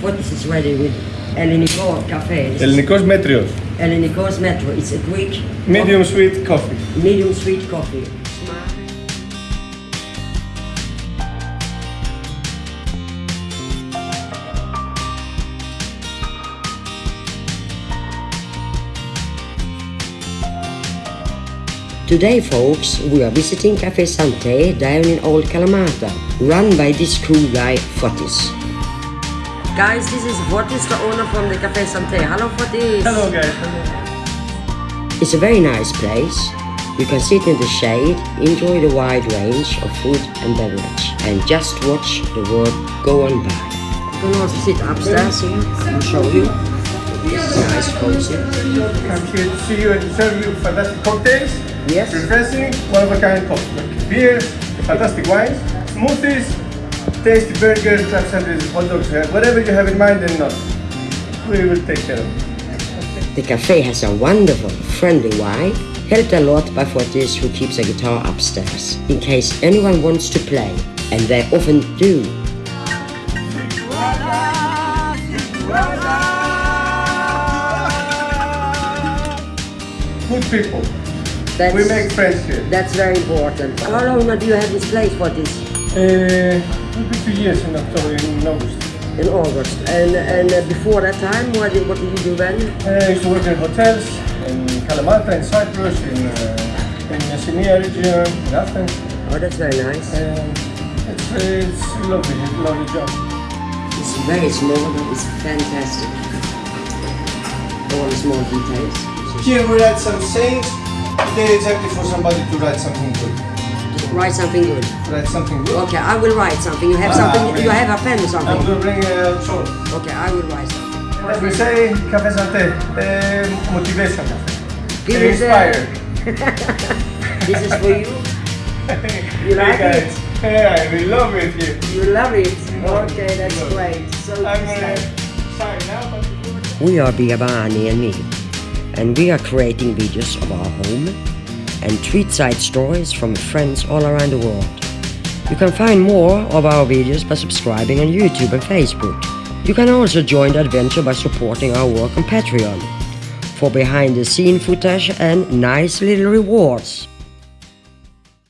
Fotis is ready with Elleniko Cafe. This is Ελληνικός μέτριος. Elleniko's Metro. It's a Greek Medium sweet coffee. medium sweet coffee. Today, folks, we are visiting Cafe Sante down in Old Kalamata, run by this cool guy, Fotis. Guys, this is Fotis, the owner from the Cafe Sante. Hello, Fotis. Hello guys. It's a very nice place. You can sit in the shade, enjoy the wide range of food and beverage, and just watch the world go on by. You can also sit upstairs here. I'll show you. It's nice, cozy. I'm here to see you and serve you fantastic cocktails. Yes. Refreshing, one of a kind coffee. Beers, fantastic wines, smoothies, tasty burgers, club sandwiches, hot dogs, whatever you have in mind and not. We will take care of it. The cafe has a wonderful, friendly vibe, helped a lot by Fotis who keeps a guitar upstairs, in case anyone wants to play, and they often do. Good people. That's, We make friends here. that's very important. How long do you have this place, Fotis? Uh, will be two years in October, in August. In August. And, and uh, before that time, what did, what did you do then? Uh, I used to work in hotels in Kalamata, in Cyprus, in, uh, in Messenia region, in Athens. Oh, that's very nice. And it's, uh, it's lovely, it's a lovely job. It's very small, but it's fantastic. All the small details. Here we write some sayings. Today exactly for somebody to write something good. Write something good. Write something good. Okay, I will write something. You have Ah, something. okay. You have a pen or something. going to bring a short. Okay, I will write something. As we say, Cafe Santé, uh, motivation. This is, uh, Inspire. This is for you. You like hey it? guys. Hey, we love it here. You love it. Okay, that's great. So I'm this gonna sign now, but We are Biabani and me, and we are creating videos of our home and tweet side stories from friends all around the world. You can find more of our videos by subscribing on YouTube and Facebook. You can also join the adventure by supporting our work on Patreon for behind the scene footage and nice little rewards.